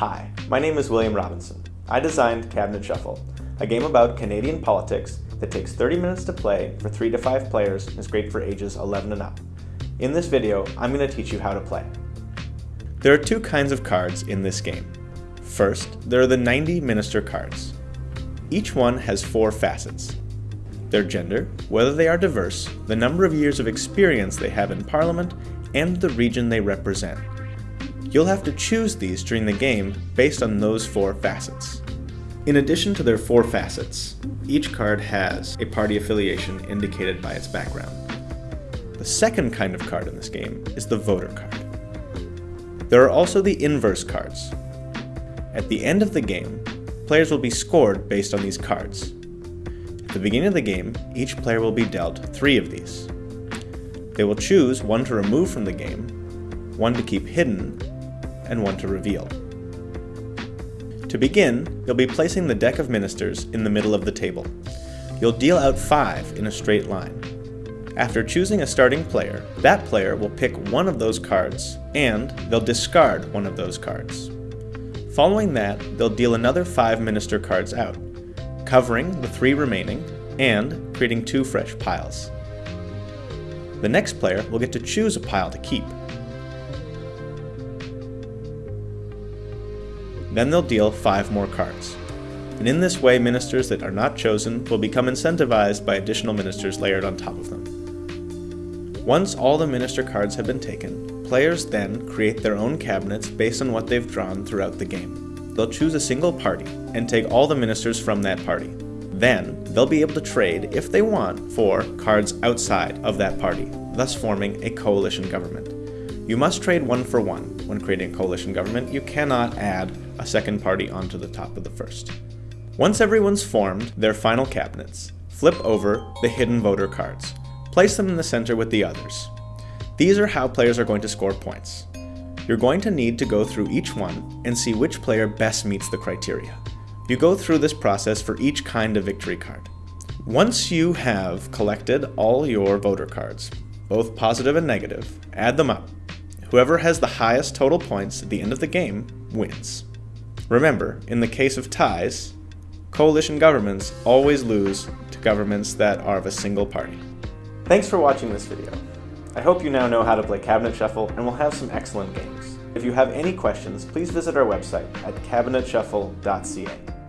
Hi, my name is William Robinson. I designed Cabinet Shuffle, a game about Canadian politics that takes 30 minutes to play for 3 to 5 players and is great for ages 11 and up. In this video, I'm going to teach you how to play. There are two kinds of cards in this game. First, there are the 90 Minister cards. Each one has four facets. Their gender, whether they are diverse, the number of years of experience they have in Parliament, and the region they represent. You'll have to choose these during the game based on those four facets. In addition to their four facets, each card has a party affiliation indicated by its background. The second kind of card in this game is the voter card. There are also the inverse cards. At the end of the game, players will be scored based on these cards. At the beginning of the game, each player will be dealt three of these. They will choose one to remove from the game, one to keep hidden, and one to reveal. To begin, you'll be placing the deck of ministers in the middle of the table. You'll deal out five in a straight line. After choosing a starting player, that player will pick one of those cards, and they'll discard one of those cards. Following that, they'll deal another five minister cards out, covering the three remaining, and creating two fresh piles. The next player will get to choose a pile to keep, Then they'll deal 5 more cards. And in this way, ministers that are not chosen will become incentivized by additional ministers layered on top of them. Once all the minister cards have been taken, players then create their own cabinets based on what they've drawn throughout the game. They'll choose a single party and take all the ministers from that party. Then, they'll be able to trade, if they want, for cards outside of that party, thus forming a coalition government. You must trade one for one when creating a coalition government. You cannot add a second party onto the top of the first. Once everyone's formed their final cabinets, flip over the hidden voter cards. Place them in the center with the others. These are how players are going to score points. You're going to need to go through each one and see which player best meets the criteria. You go through this process for each kind of victory card. Once you have collected all your voter cards, both positive and negative, add them up Whoever has the highest total points at the end of the game wins. Remember, in the case of ties, coalition governments always lose to governments that are of a single party. Thanks for watching this video. I hope you now know how to play Cabinet Shuffle and will have some excellent games. If you have any questions, please visit our website at cabinetshuffle.ca.